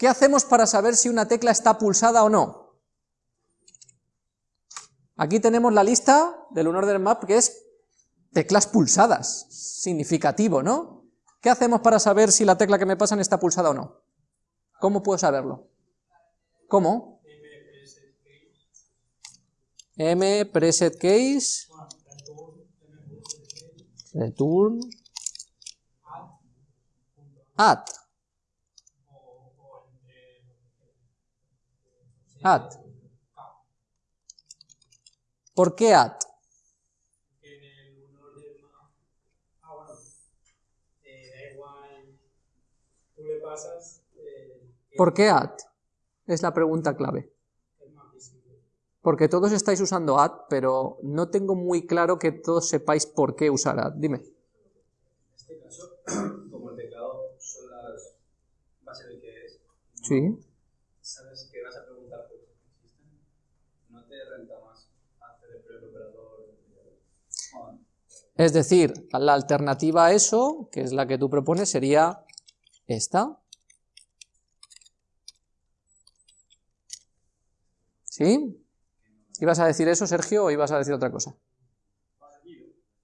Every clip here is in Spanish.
¿Qué hacemos para saber si una tecla está pulsada o no? Aquí tenemos la lista del unorder map que es teclas pulsadas, significativo, ¿no? ¿Qué hacemos para saber si la tecla que me pasan está pulsada o no? ¿Cómo puedo saberlo? ¿Cómo? M preset case return add add ¿por qué add? ¿Por qué add? Es la pregunta clave. Porque todos estáis usando add, pero no tengo muy claro que todos sepáis por qué usar add. Dime. En este caso, como el teclado son las bases que es, sí. sabes que vas a preguntar por qué existen, no te renta más hacer el operador. Es decir, la alternativa a eso, que es la que tú propones, sería esta. ¿Sí? ¿Ibas a decir eso, Sergio, o ibas a decir otra cosa?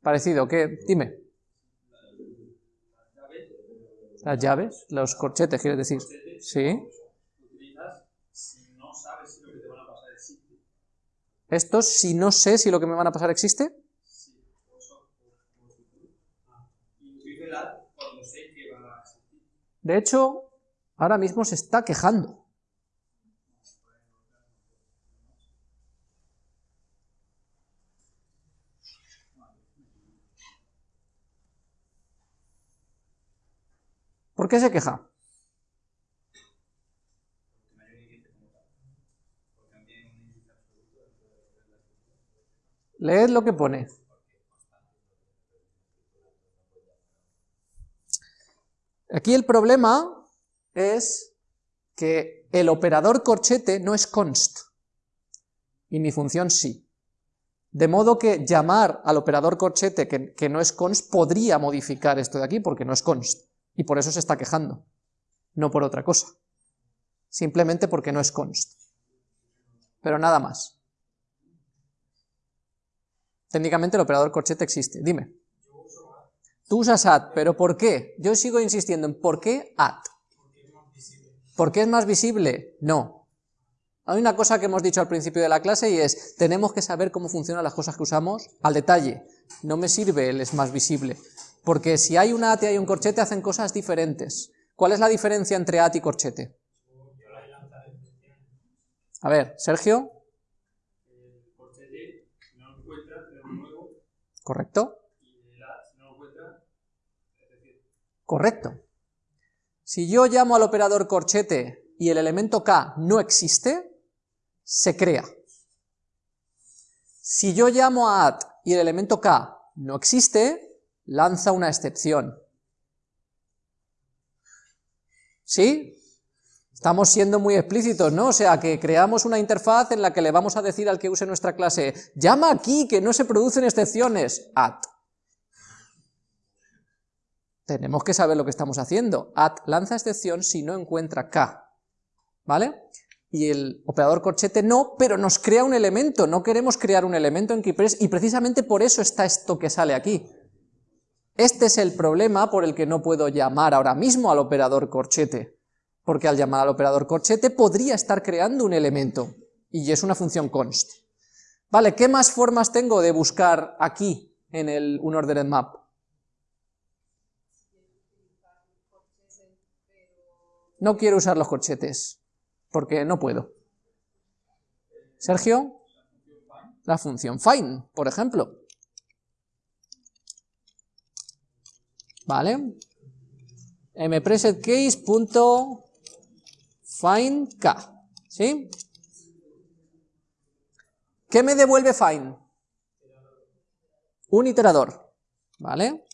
Parecido. ¿qué? Dime. Las llaves, los corchetes, quieres decir. Sí. ¿Estos si no sé si lo que me van a pasar existe? De hecho, ahora mismo se está quejando. ¿Por qué se queja? Leed lo que pone. Aquí el problema es que el operador corchete no es const, y mi función sí. De modo que llamar al operador corchete que, no es const podría modificar esto de aquí, porque no es const y por eso se está quejando, no por otra cosa, simplemente porque no es const, pero nada más. Técnicamente el operador corchete existe, dime. Tú usas add, pero ¿por qué? Yo sigo insistiendo en ¿por qué add? ¿Por qué es más visible? No. Hay una cosa que hemos dicho al principio de la clase y es, tenemos que saber cómo funcionan las cosas que usamos al detalle. No me sirve el es más visible. Porque si hay un AT y hay un corchete hacen cosas diferentes. ¿Cuál es la diferencia entre AT y corchete? A ver, Sergio. Correcto. Correcto. Si yo llamo al operador corchete y el elemento k no existe, se crea. Si yo llamo a add y el elemento k no existe, lanza una excepción. ¿Sí? Estamos siendo muy explícitos, ¿no? O sea, que creamos una interfaz en la que le vamos a decir al que use nuestra clase, llama aquí que no se producen excepciones, at. Tenemos que saber lo que estamos haciendo. At lanza excepción si no encuentra k, ¿vale? Y el operador corchete no, pero nos crea un elemento, no queremos crear un elemento en KeyPress y precisamente por eso está esto que sale aquí. Este es el problema por el que no puedo llamar ahora mismo al operador corchete, porque al llamar al operador corchete podría estar creando un elemento, y es una función const. Vale, ¿qué más formas tengo de buscar aquí en el unordered map? No quiero usar los corchetes, porque no puedo. Sergio, la función find, por ejemplo. ¿vale? mpresetCase.findK, ¿sí? ¿Qué me devuelve find? Un iterador, ¿vale?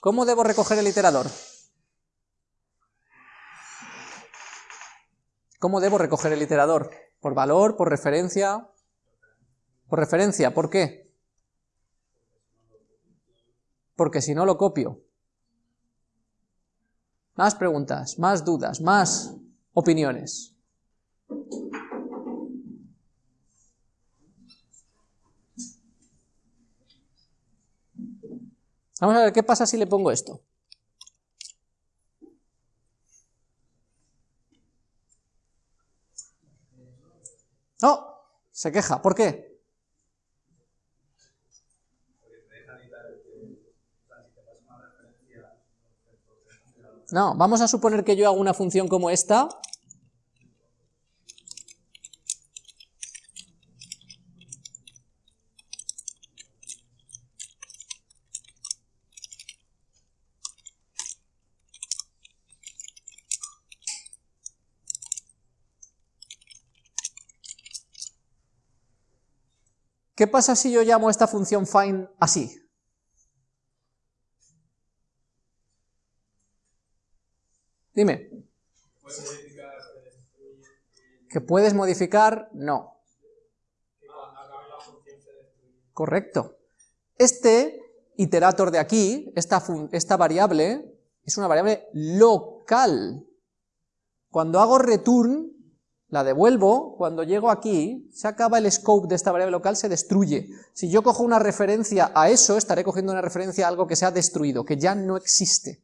¿Cómo debo recoger el iterador? ¿Cómo debo recoger el iterador? ¿Por valor? ¿Por referencia? Por referencia, ¿por qué? porque si no lo copio. Más preguntas, más dudas, más opiniones. Vamos a ver qué pasa si le pongo esto. No, se queja. ¿Por qué? No, vamos a suponer que yo hago una función como esta. ¿Qué pasa si yo llamo esta función find así? Dime. ¿Que puedes modificar? No. Correcto. Este iterator de aquí, esta, esta variable, es una variable local. Cuando hago return, la devuelvo, cuando llego aquí, se acaba el scope de esta variable local, se destruye. Si yo cojo una referencia a eso, estaré cogiendo una referencia a algo que se ha destruido, que ya no existe.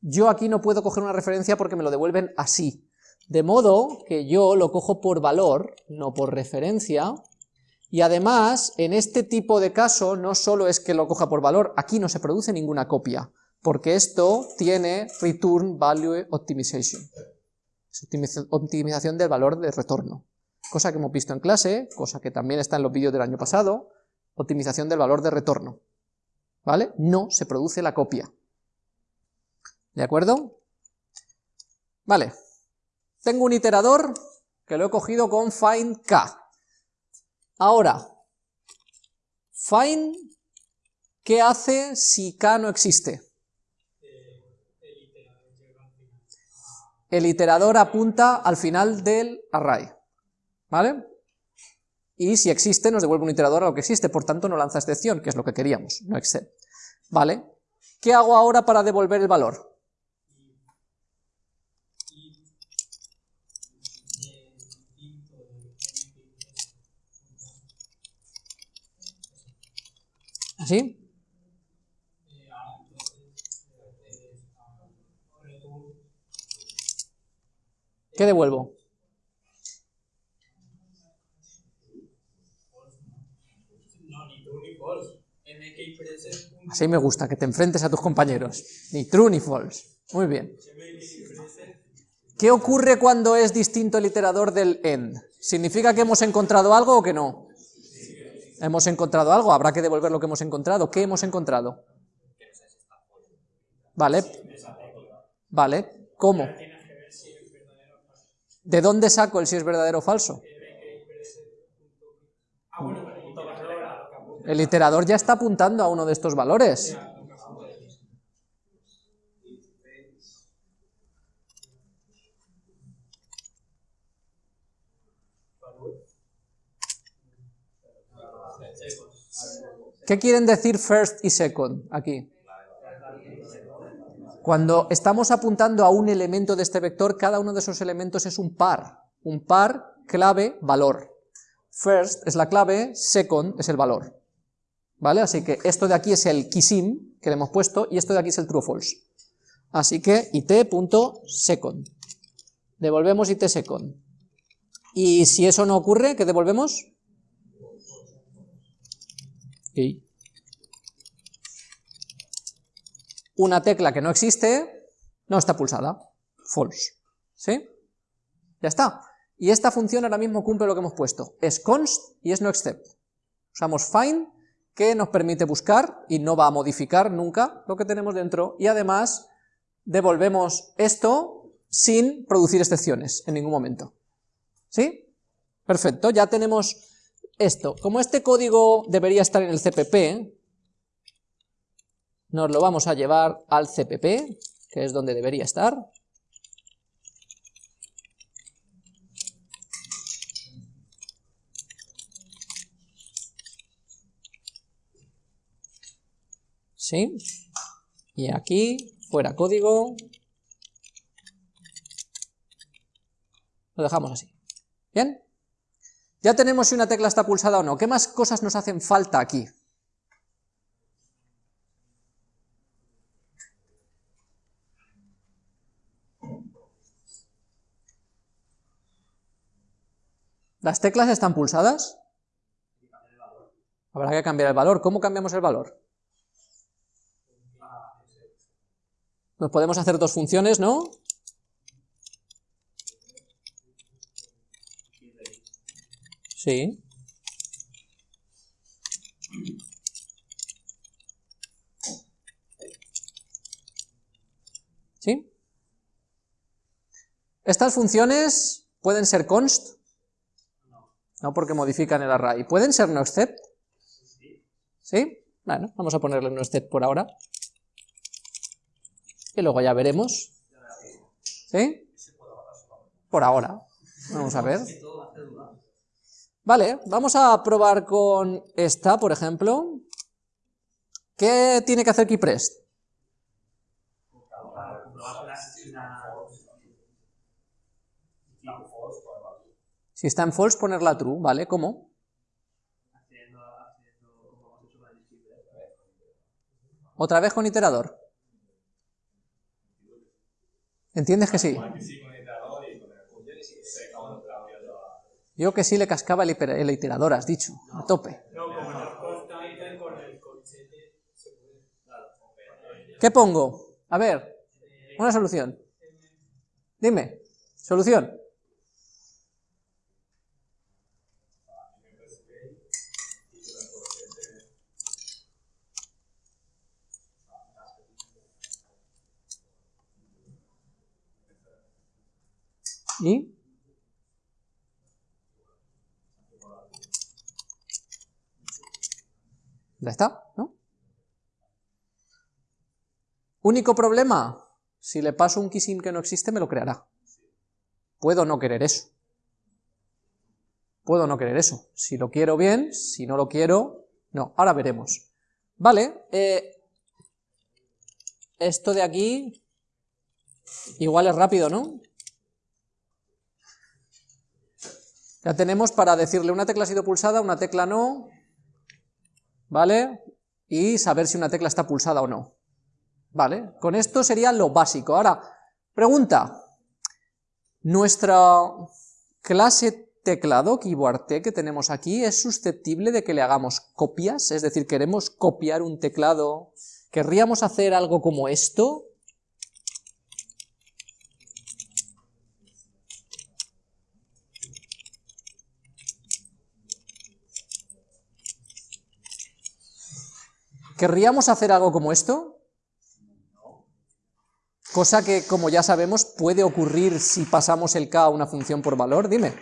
Yo aquí no puedo coger una referencia porque me lo devuelven así. De modo que yo lo cojo por valor, no por referencia, y además, en este tipo de caso, no solo es que lo coja por valor, aquí no se produce ninguna copia, porque esto tiene Return Value Optimization. Optimización del valor de retorno. Cosa que hemos visto en clase, cosa que también está en los vídeos del año pasado, optimización del valor de retorno. ¿Vale? No se produce la copia. ¿De acuerdo? Vale. Tengo un iterador que lo he cogido con find k. Ahora, find, ¿qué hace si k no existe? El iterador apunta al final del array, ¿vale? Y si existe, nos devuelve un iterador a lo que existe, por tanto no lanza excepción, que es lo que queríamos, no except. ¿Vale? ¿Qué hago ahora para devolver el valor? ¿Así? ¿Qué devuelvo? Así me gusta, que te enfrentes a tus compañeros. Ni true ni false. Muy bien. ¿Qué ocurre cuando es distinto el iterador del end? ¿Significa que hemos encontrado algo o que no? Hemos encontrado algo, habrá que devolver lo que hemos encontrado. ¿Qué hemos encontrado? Vale. Vale. ¿Cómo? ¿De dónde saco el si es verdadero o falso? El iterador ya está apuntando a uno de estos valores. ¿Qué quieren decir first y second aquí? Cuando estamos apuntando a un elemento de este vector, cada uno de esos elementos es un par. Un par, clave, valor. First es la clave, second es el valor. ¿Vale? Así que esto de aquí es el keysim que le hemos puesto y esto de aquí es el true false. Así que it.second. Devolvemos it.second. Y si eso no ocurre, ¿qué devolvemos? Una tecla que no existe no está pulsada, false, ¿sí? Ya está. Y esta función ahora mismo cumple lo que hemos puesto, es const y es no except. Usamos find, que nos permite buscar y no va a modificar nunca lo que tenemos dentro, y además devolvemos esto sin producir excepciones en ningún momento. ¿Sí? Perfecto, ya tenemos esto. Como este código debería estar en el CPP, nos lo vamos a llevar al CPP, que es donde debería estar. ¿Sí? Y aquí, fuera código, lo dejamos así. ¿Bien? Ya tenemos si una tecla está pulsada o no. ¿Qué más cosas nos hacen falta aquí? ¿Las teclas están pulsadas? Habrá que cambiar el valor. ¿Cómo cambiamos el valor? Nos podemos hacer dos funciones, ¿no? Sí. ¿Sí? Estas funciones pueden ser const, no porque modifican el array. ¿Pueden ser no except? ¿Sí? Bueno, vamos a ponerle no except por ahora. Y luego ya veremos. ¿Sí? Por ahora. Vamos a ver. Vale, vamos a probar con esta, por ejemplo. ¿Qué tiene que hacer KeyPrest? Si está en false, ponerla true, ¿vale? ¿Cómo? ¿Otra vez con iterador? ¿Entiendes que sí? Yo que sí le cascaba el, iterador, has dicho, a tope. ¿Qué pongo? A ver, una solución. Dime, solución. ¿Y? Ya está, ¿no? Único problema, si le paso un keysim que no existe, me lo creará. Puedo no querer eso. Puedo no querer eso. Si lo quiero bien, si no lo quiero, no. Ahora veremos. Vale, eh, esto de aquí, igual es rápido, ¿no? Ya tenemos para decirle una tecla ha sido pulsada, una tecla no, ¿vale? Y saber si una tecla está pulsada o no. ¿Vale? Con esto sería lo básico. Ahora, pregunta. ¿Nuestra clase teclado, keyboard T, que tenemos aquí, es susceptible de que le hagamos copias? Es decir, queremos copiar un teclado, ¿querríamos hacer algo como esto? ¿Querríamos hacer algo como esto? Cosa que, como ya sabemos, puede ocurrir si pasamos el k a una función por valor. Dime.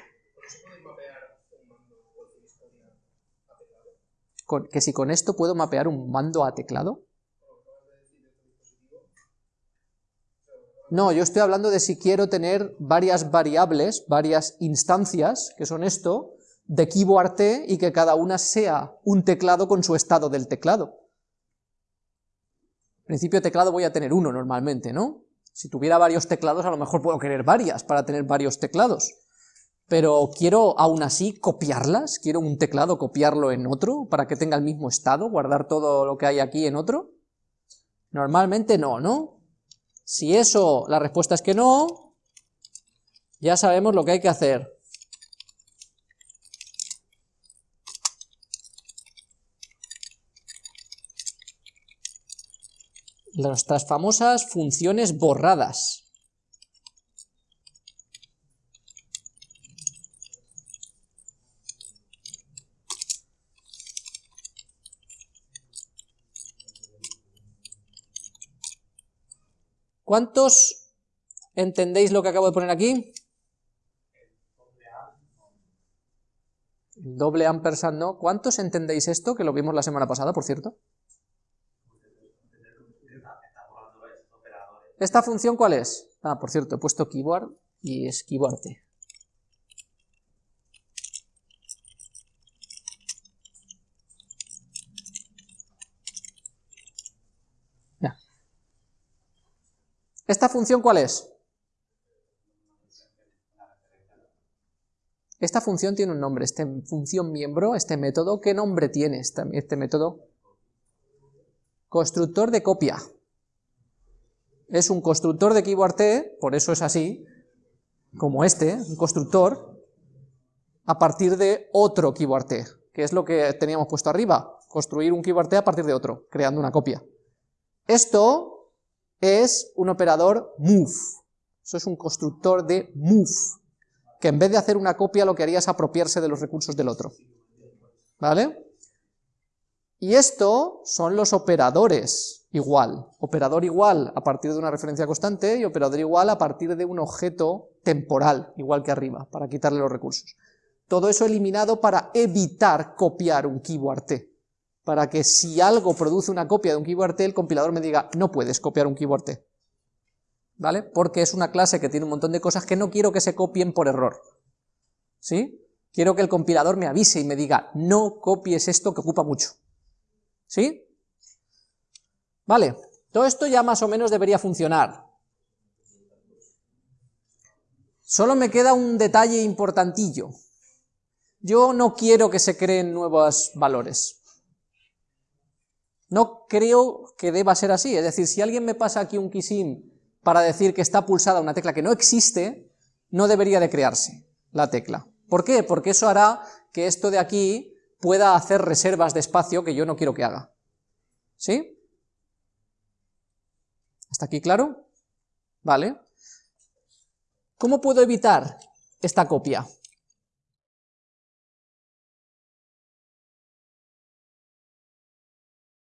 ¿Que si con esto puedo mapear un mando a teclado? No, yo estoy hablando de si quiero tener varias variables, varias instancias, que son esto, de keyboard T, y que cada una sea un teclado con su estado del teclado principio teclado voy a tener uno normalmente, ¿no? Si tuviera varios teclados, a lo mejor puedo querer varias para tener varios teclados. Pero quiero aún así copiarlas, quiero un teclado copiarlo en otro para que tenga el mismo estado, guardar todo lo que hay aquí en otro. Normalmente no, ¿no? Si eso, la respuesta es que no, ya sabemos lo que hay que hacer. Nuestras famosas funciones borradas. ¿Cuántos entendéis lo que acabo de poner aquí? Doble ampersand no. ¿Cuántos entendéis esto? Que lo vimos la semana pasada, por cierto. ¿Esta función cuál es? Ah, por cierto, he puesto keyboard y es keyboard Ya. ¿Esta función cuál es? Esta función tiene un nombre, esta función miembro, este método, ¿qué nombre tiene este, este método? Constructor de copia. Es un constructor de keyword T, por eso es así, como este, un constructor, a partir de otro keyword T, que es lo que teníamos puesto arriba, construir un keyword T a partir de otro, creando una copia. Esto es un operador move, eso es un constructor de move, que en vez de hacer una copia lo que haría es apropiarse de los recursos del otro. ¿Vale? Y esto son los operadores igual. Operador igual a partir de una referencia constante y operador igual a partir de un objeto temporal, igual que arriba, para quitarle los recursos. Todo eso eliminado para evitar copiar un keyword T. Para que si algo produce una copia de un keyword T, el compilador me diga, no puedes copiar un keyword T. ¿vale? Porque es una clase que tiene un montón de cosas que no quiero que se copien por error, ¿sí? Quiero que el compilador me avise y me diga, no copies esto que ocupa mucho, ¿sí? Vale, todo esto ya más o menos debería funcionar. Solo me queda un detalle importantillo. Yo no quiero que se creen nuevos valores. No creo que deba ser así, es decir, si alguien me pasa aquí un kisim para decir que está pulsada una tecla que no existe, no debería de crearse la tecla. ¿Por qué? Porque eso hará que esto de aquí pueda hacer reservas de espacio que yo no quiero que haga. ¿Sí? ¿Hasta aquí claro? Vale. ¿Cómo puedo evitar esta copia?